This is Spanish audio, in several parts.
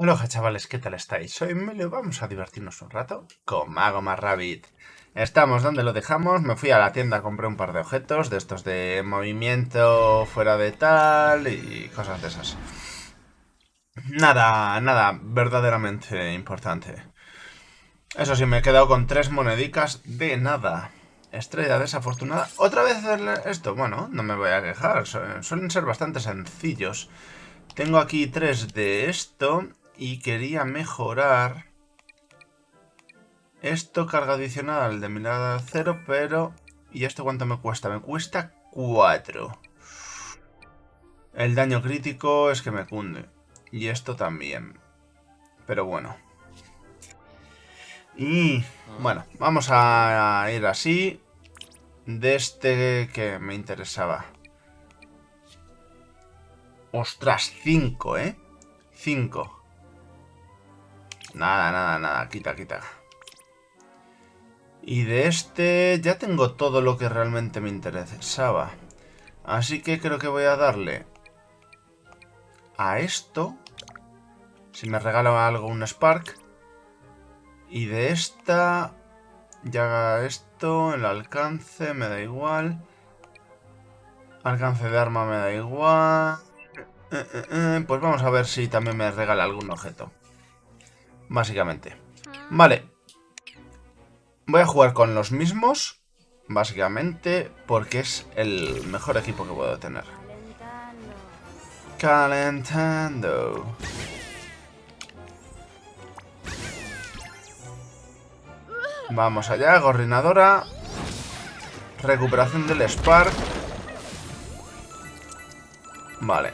Hola chavales, ¿qué tal estáis? Soy Melio, vamos a divertirnos un rato con Mago Rabbit. Estamos donde lo dejamos, me fui a la tienda, compré un par de objetos, de estos de movimiento fuera de tal y cosas de esas. Nada, nada verdaderamente importante. Eso sí, me he quedado con tres monedicas de nada. Estrella desafortunada. ¿Otra vez esto? Bueno, no me voy a quejar, suelen ser bastante sencillos. Tengo aquí tres de esto y quería mejorar esto carga adicional de mirada cero, pero... ¿Y esto cuánto me cuesta? Me cuesta 4. El daño crítico es que me cunde. Y esto también. Pero bueno. Y bueno, vamos a ir así. De este que me interesaba. Ostras, 5, ¿eh? 5. Nada, nada, nada. Quita, quita. Y de este ya tengo todo lo que realmente me interesaba. Así que creo que voy a darle a esto. Si me regala algo un Spark. Y de esta ya esto, el alcance me da igual. Alcance de arma me da igual. Eh, eh, eh, pues vamos a ver si también me regala algún objeto. Básicamente. Vale. Voy a jugar con los mismos. Básicamente porque es el mejor equipo que puedo tener. Calentando. Vamos allá, gorrinadora. Recuperación del Spark. Vale.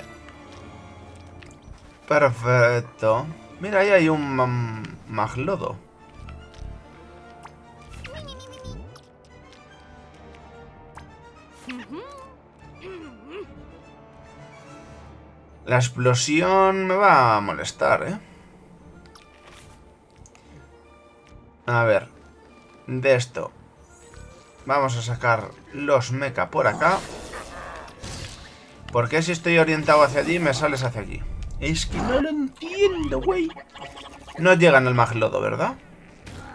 Perfecto. Mira, ahí hay un maglodo. La explosión me va a molestar, ¿eh? A ver. De esto. Vamos a sacar los mecha por acá. Porque si estoy orientado hacia allí, me sales hacia aquí? Es que no lo No llegan al maglodo, ¿verdad?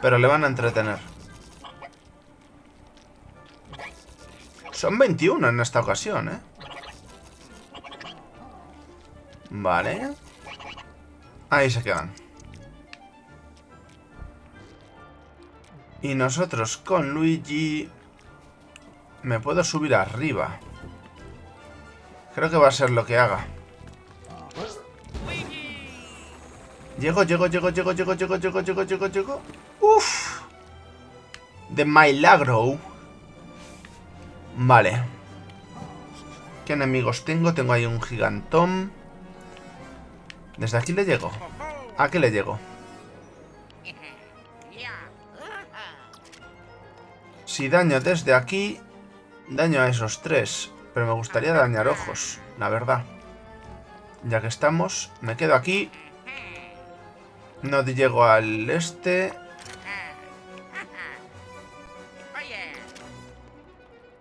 Pero le van a entretener. Son 21 en esta ocasión, ¿eh? Vale. Ahí se quedan. Y nosotros con Luigi... Me puedo subir arriba. Creo que va a ser lo que haga. Llego, llego, llego, llego, llego, llego, llego, llego, llego, llego. Uf. De milagro. Vale. ¿Qué enemigos tengo? Tengo ahí un gigantón. Desde aquí le llego. ¿A qué le llego? Si daño desde aquí, daño a esos tres. Pero me gustaría dañar ojos, la verdad. Ya que estamos, me quedo aquí. No llego al este.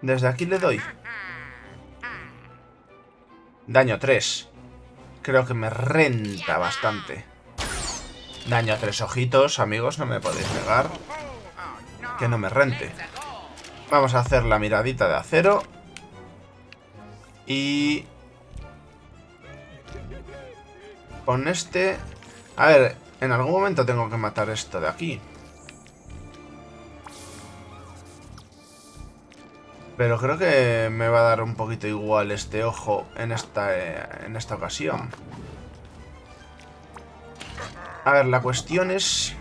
Desde aquí le doy. Daño 3. Creo que me renta bastante. Daño a tres ojitos, amigos, no me podéis negar. Que no me rente. Vamos a hacer la miradita de acero. Y... Con este... A ver, en algún momento tengo que matar esto de aquí. Pero creo que me va a dar un poquito igual este ojo en esta, eh, en esta ocasión. A ver, la cuestión es...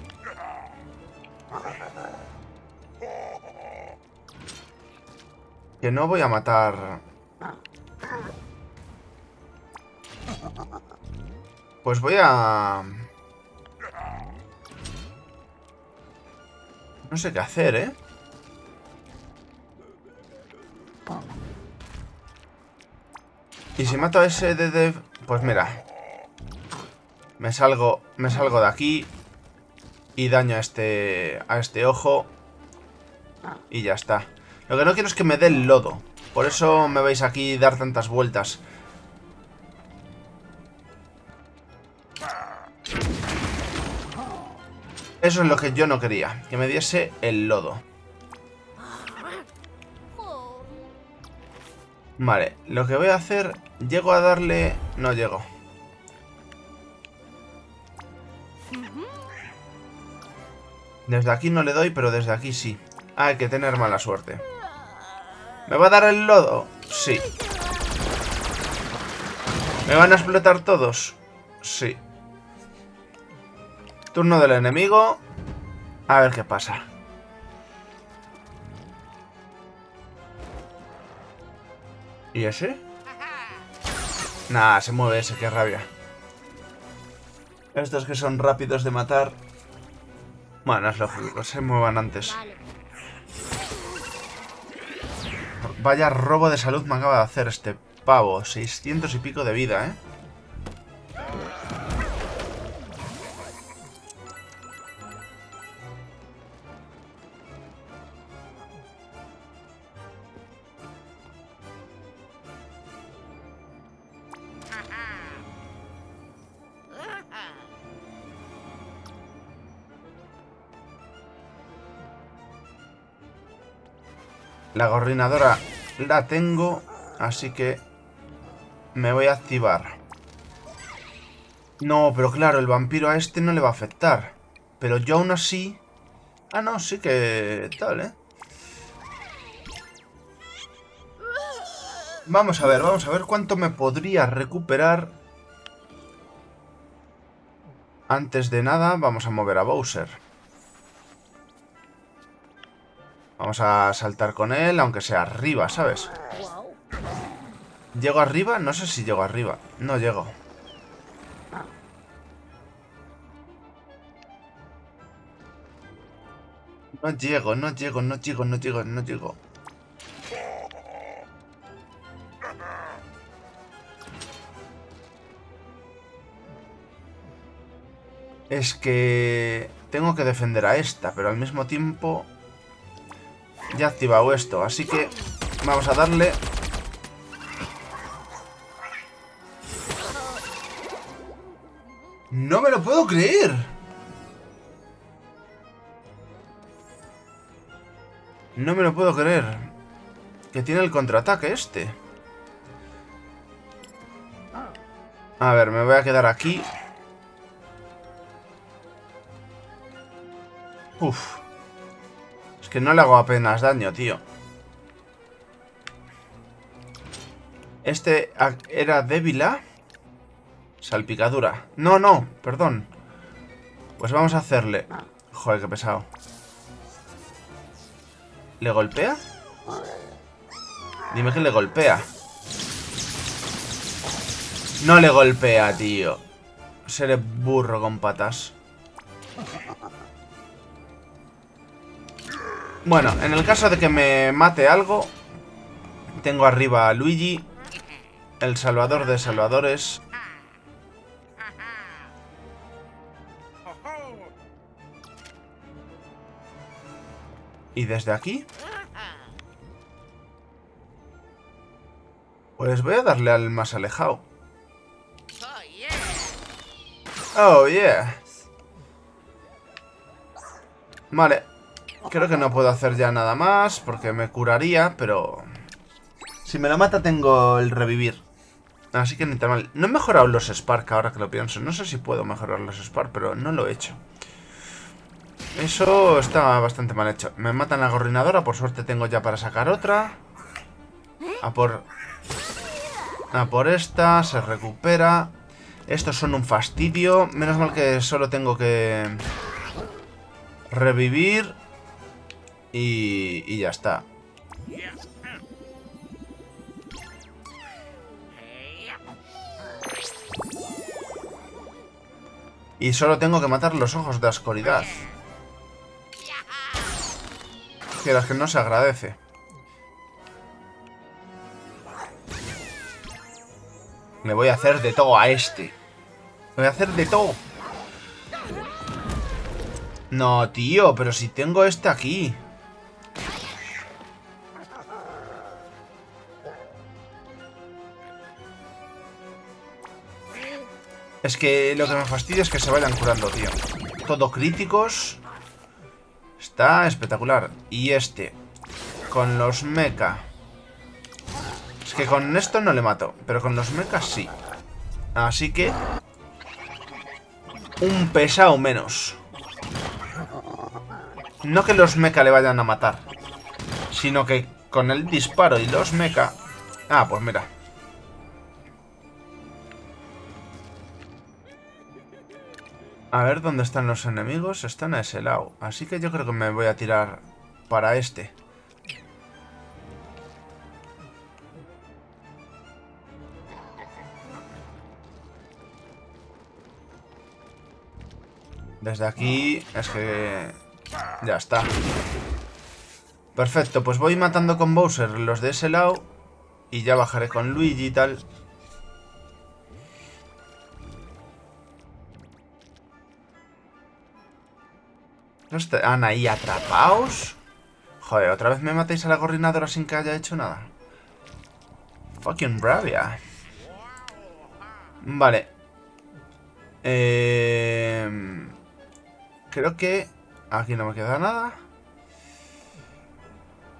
Que no voy a matar... Pues voy a... No sé qué hacer, ¿eh? Y si mato a ese de... Pues mira. Me salgo, me salgo de aquí. Y daño a este, a este ojo. Y ya está. Lo que no quiero es que me dé el lodo. Por eso me veis aquí dar tantas vueltas. Eso es lo que yo no quería, que me diese el lodo. Vale, lo que voy a hacer... Llego a darle... No llego. Desde aquí no le doy, pero desde aquí sí. hay que tener mala suerte. ¿Me va a dar el lodo? Sí. ¿Me van a explotar todos? Sí. Turno del enemigo. A ver qué pasa. ¿Y ese? Nah, se mueve ese, qué rabia. Estos que son rápidos de matar. Bueno, es lógico, se muevan antes. Vaya robo de salud me acaba de hacer este pavo. 600 y pico de vida, ¿eh? La gorrinadora la tengo, así que me voy a activar. No, pero claro, el vampiro a este no le va a afectar. Pero yo aún así... Ah, no, sí que... tal, ¿eh? Vamos a ver, vamos a ver cuánto me podría recuperar. Antes de nada, vamos a mover a Bowser. Vamos a saltar con él, aunque sea arriba, ¿sabes? ¿Llego arriba? No sé si llego arriba. No llego. No llego, no llego, no llego, no llego, no llego. Es que... Tengo que defender a esta, pero al mismo tiempo... Ya activado esto, así que vamos a darle... ¡No me lo puedo creer! No me lo puedo creer. Que tiene el contraataque este. A ver, me voy a quedar aquí. Uf. Es que no le hago apenas daño, tío. Este era débil. Salpicadura. No, no, perdón. Pues vamos a hacerle... Joder, qué pesado. ¿Le golpea? Dime que le golpea. No le golpea, tío. Seré burro con patas. Bueno, en el caso de que me mate algo, tengo arriba a Luigi, el salvador de salvadores. Y desde aquí... Pues voy a darle al más alejado. Oh, yeah. Vale, Creo que no puedo hacer ya nada más porque me curaría, pero... Si me lo mata tengo el revivir. Así que ni tan mal. No he mejorado los Spark ahora que lo pienso. No sé si puedo mejorar los Spark, pero no lo he hecho. Eso está bastante mal hecho. Me matan la gorrinadora, por suerte tengo ya para sacar otra. A por... A por esta, se recupera. Estos son un fastidio. Menos mal que solo tengo que... Revivir y, ya está. Y solo tengo que matar los ojos de oscuridad. Que las que no se agradece. Me voy a hacer de todo a este. Me voy a hacer de todo. No, tío, pero si tengo este aquí. Es que lo que me fastidia es que se vayan curando, tío. todo críticos. Está espectacular. Y este, con los mecha. Es que con esto no le mato, pero con los mechas sí. Así que... Un pesado menos. No que los mecha le vayan a matar, sino que con el disparo y los mecha... Ah, pues mira. A ver dónde están los enemigos. Están a ese lado. Así que yo creo que me voy a tirar para este. Desde aquí es que... Ya está. Perfecto, pues voy matando con Bowser los de ese lado. Y ya bajaré con Luigi y tal. ¿No están ahí atrapados? Joder, ¿otra vez me matéis a la coordinadora sin que haya hecho nada? Fucking bravia. Vale. Eh... Creo que... Aquí no me queda nada.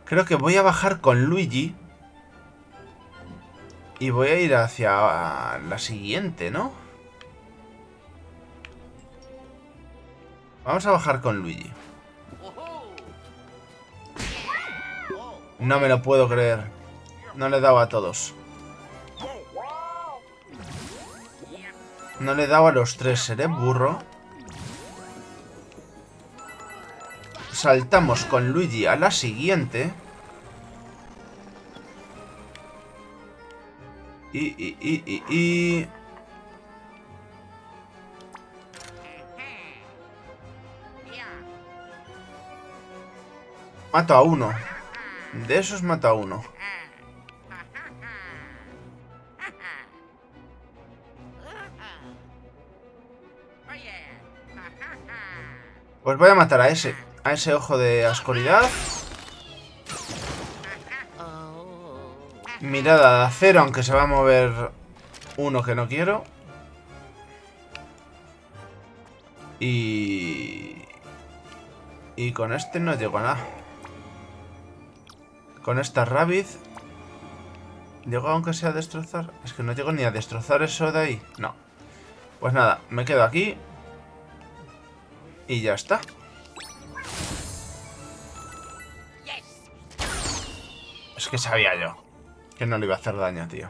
Creo que voy a bajar con Luigi. Y voy a ir hacia la siguiente, ¿no? Vamos a bajar con Luigi. No me lo puedo creer. No le he dado a todos. No le he dado a los tres. Seré burro. Saltamos con Luigi a la siguiente. Y, y, y, y, y... Mato a uno. De esos mato a uno. Pues voy a matar a ese. A ese ojo de ascoridad. Mirada de acero, aunque se va a mover uno que no quiero. Y... Y con este no llego a nada. Con esta Rabbit... ¿Llego aunque sea a destrozar? Es que no llego ni a destrozar eso de ahí. No. Pues nada, me quedo aquí. Y ya está. Es que sabía yo que no le iba a hacer daño, tío.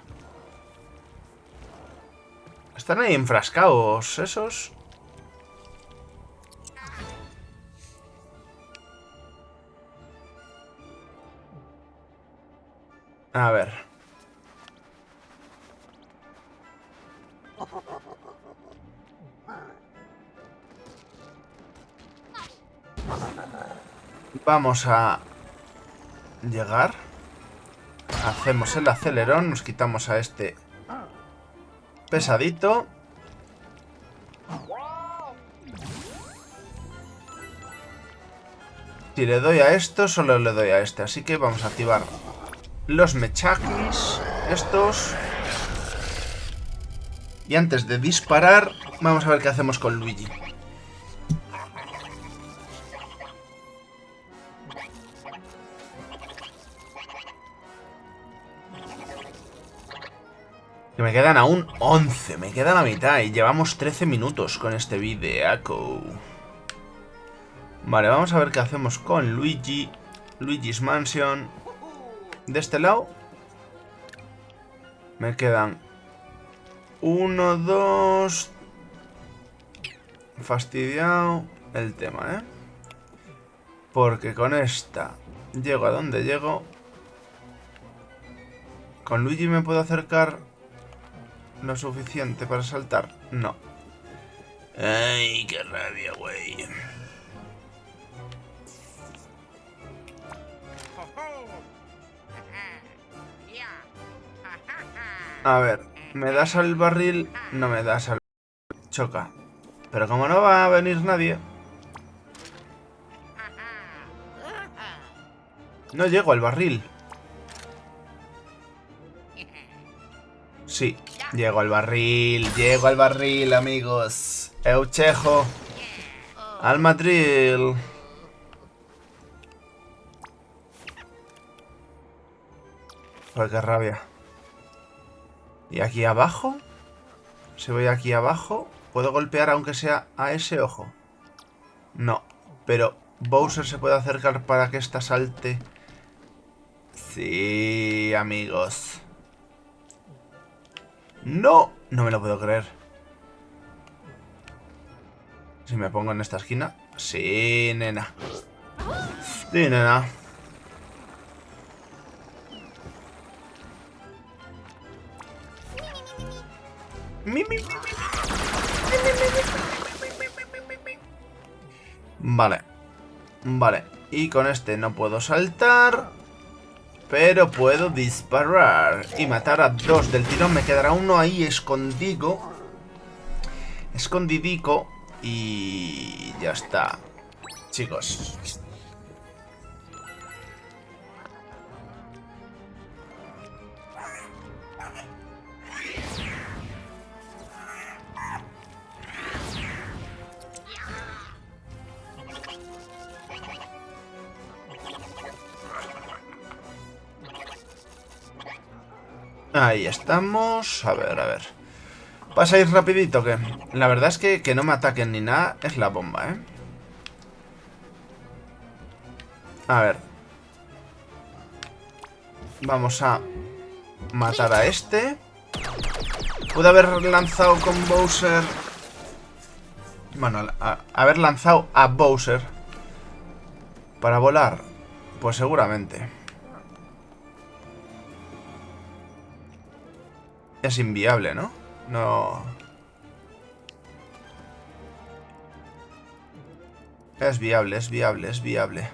Están ahí enfrascados esos. A ver. Vamos a llegar. Hacemos el acelerón, nos quitamos a este pesadito. Si le doy a esto, solo le doy a este. Así que vamos a activar los mechakis, estos. Y antes de disparar, vamos a ver qué hacemos con Luigi. Que me quedan aún 11, me queda la mitad y llevamos 13 minutos con este videaco. Vale, vamos a ver qué hacemos con Luigi, Luigi's Mansion. De este lado me quedan uno, dos... Fastidiado el tema, ¿eh? Porque con esta llego a donde llego. ¿Con Luigi me puedo acercar lo suficiente para saltar? No. Ay, qué rabia, güey. A ver, ¿me das al barril? No me das al... Choca. Pero como no va a venir nadie... No llego al barril. Sí, llego al barril. Llego al barril, amigos. Euchejo. Al Madrid. Joder, qué rabia. ¿Y aquí abajo? Si voy aquí abajo, ¿puedo golpear aunque sea a ese ojo? No, pero Bowser se puede acercar para que esta salte. Sí, amigos. ¡No! No me lo puedo creer. Si me pongo en esta esquina. Sí, nena. Sí, nena. Vale. Vale. Y con este no puedo saltar. Pero puedo disparar y matar a dos del tirón. Me quedará uno ahí escondido. Escondidico. Y ya está. Chicos. Ahí estamos. A ver, a ver. ¿Vas a ir rapidito que La verdad es que que no me ataquen ni nada es la bomba, ¿eh? A ver. Vamos a matar a este. Pude haber lanzado con Bowser... Bueno, haber lanzado a Bowser para volar. Pues seguramente. Es inviable, ¿no? No... Es viable, es viable, es viable.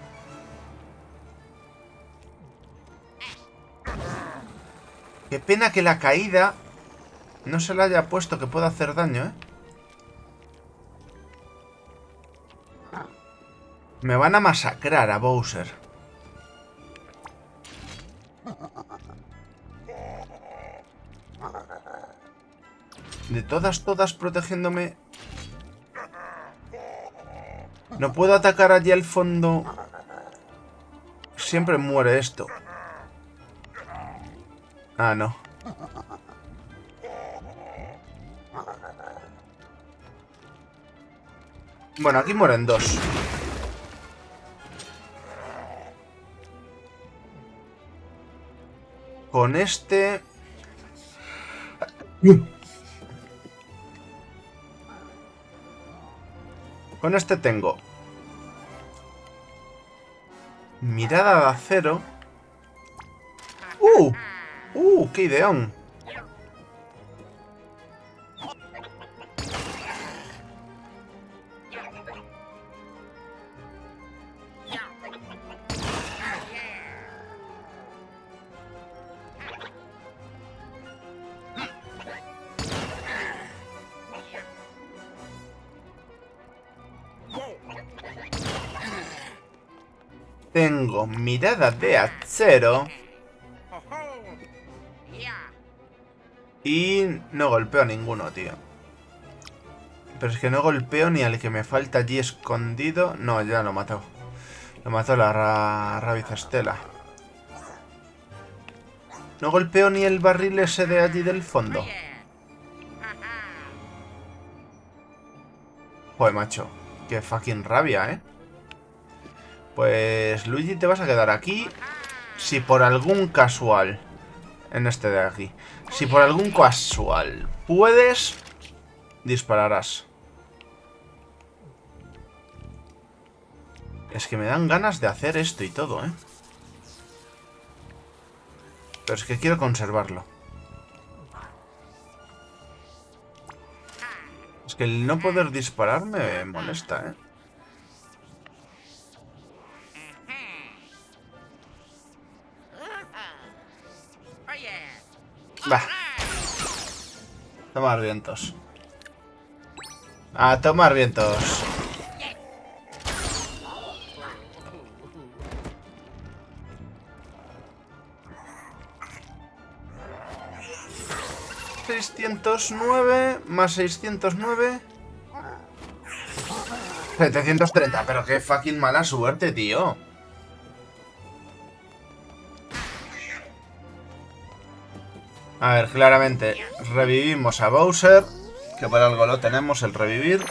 Qué pena que la caída no se le haya puesto que pueda hacer daño, ¿eh? Me van a masacrar a Bowser. De todas, todas protegiéndome. No puedo atacar allí al fondo. Siempre muere esto. Ah, no. Bueno, aquí mueren dos. Con este... Con este tengo mirada de acero. ¡Uh! ¡Uh! ¡Qué ideón! Tengo mirada de acero. Y no golpeo a ninguno, tío. Pero es que no golpeo ni al que me falta allí escondido. No, ya lo mató. Lo mató la ra Estela. No golpeo ni el barril ese de allí del fondo. Joder, macho. Qué fucking rabia, ¿eh? Pues Luigi te vas a quedar aquí si por algún casual, en este de aquí, si por algún casual puedes, dispararás. Es que me dan ganas de hacer esto y todo, ¿eh? Pero es que quiero conservarlo. Es que el no poder disparar me molesta, ¿eh? Va. Tomar vientos. A tomar vientos. ¿609 más 609? 730, pero qué fucking mala suerte, tío. A ver, claramente, revivimos a Bowser, que por algo lo tenemos, el revivir.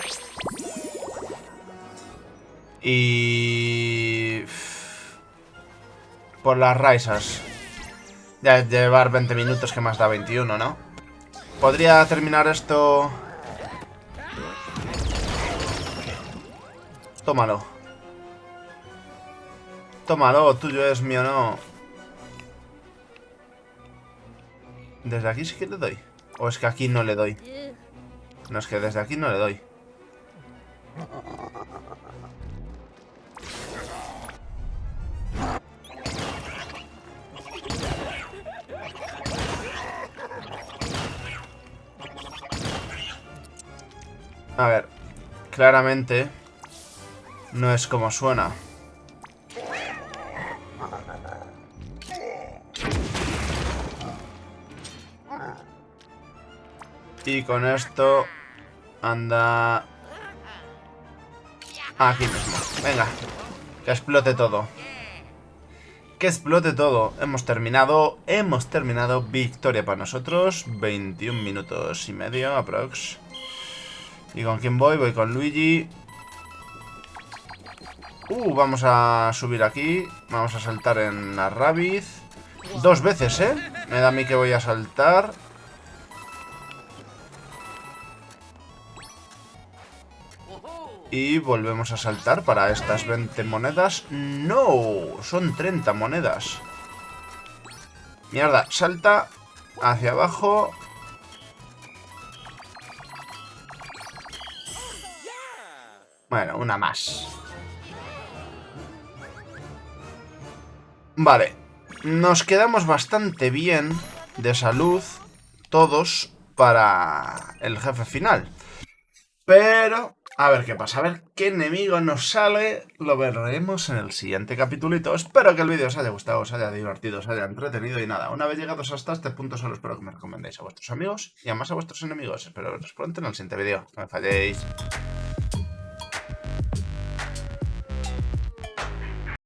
Y... Por las risas. Ya llevar 20 minutos que más da 21, ¿no? Podría terminar esto... Tómalo. Tómalo, tuyo es mío, no. ¿Desde aquí sí que le doy? ¿O es que aquí no le doy? No, es que desde aquí no le doy. A ver, claramente no es como suena. Y con esto anda aquí mismo. Venga, que explote todo. Que explote todo. Hemos terminado, hemos terminado. Victoria para nosotros. 21 minutos y medio, aprox. ¿Y con quién voy? Voy con Luigi. Uh, vamos a subir aquí. Vamos a saltar en la Rabiz. Dos veces, ¿eh? Me da a mí que voy a saltar. Y volvemos a saltar para estas 20 monedas. ¡No! Son 30 monedas. Mierda, salta hacia abajo Bueno, una más. Vale. Nos quedamos bastante bien de salud todos para el jefe final. Pero a ver qué pasa, a ver qué enemigo nos sale, lo veremos en el siguiente capítulito. Espero que el vídeo os haya gustado, os haya divertido, os haya entretenido y nada. Una vez llegados hasta este punto solo espero que me recomendéis a vuestros amigos y además a vuestros enemigos. Espero veros pronto en el siguiente vídeo. No me falléis.